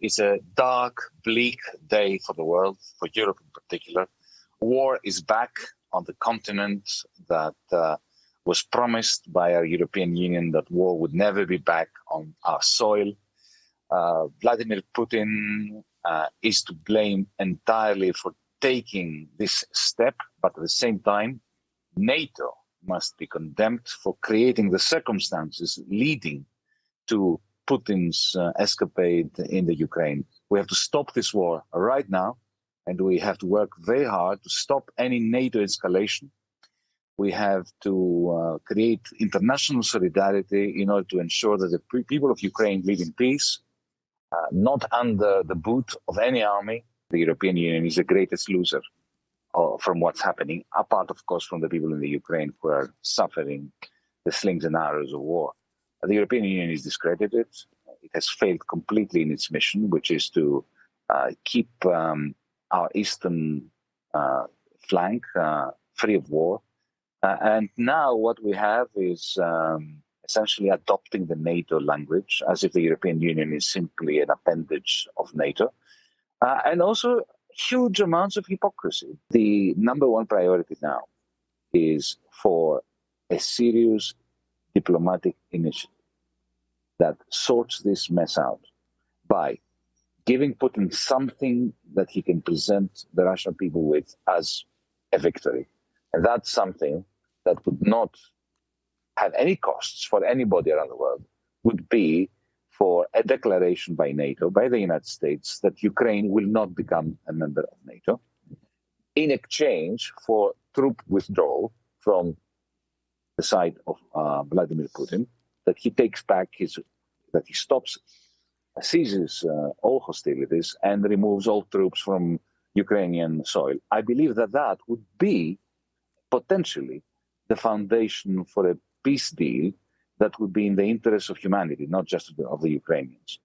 It's a dark, bleak day for the world, for Europe in particular. War is back on the continent that uh, was promised by our European Union that war would never be back on our soil. Uh, Vladimir Putin uh, is to blame entirely for taking this step, but at the same time, NATO must be condemned for creating the circumstances leading to Putin's uh, escapade in the Ukraine. We have to stop this war right now, and we have to work very hard to stop any NATO escalation. We have to uh, create international solidarity in order to ensure that the people of Ukraine live in peace, uh, not under the boot of any army. The European Union is the greatest loser uh, from what's happening, apart, of course, from the people in the Ukraine who are suffering the slings and arrows of war. The European Union is discredited. It has failed completely in its mission, which is to uh, keep um, our eastern uh, flank uh, free of war. Uh, and now what we have is um, essentially adopting the NATO language as if the European Union is simply an appendage of NATO. Uh, and also huge amounts of hypocrisy. The number one priority now is for a serious diplomatic initiative that sorts this mess out by giving Putin something that he can present the Russian people with as a victory. And that's something that would not have any costs for anybody around the world, would be for a declaration by NATO, by the United States, that Ukraine will not become a member of NATO in exchange for troop withdrawal from the side of uh, Vladimir Putin, that he takes back his, that he stops, seizes uh, all hostilities and removes all troops from Ukrainian soil. I believe that that would be potentially the foundation for a peace deal that would be in the interest of humanity, not just of the, of the Ukrainians.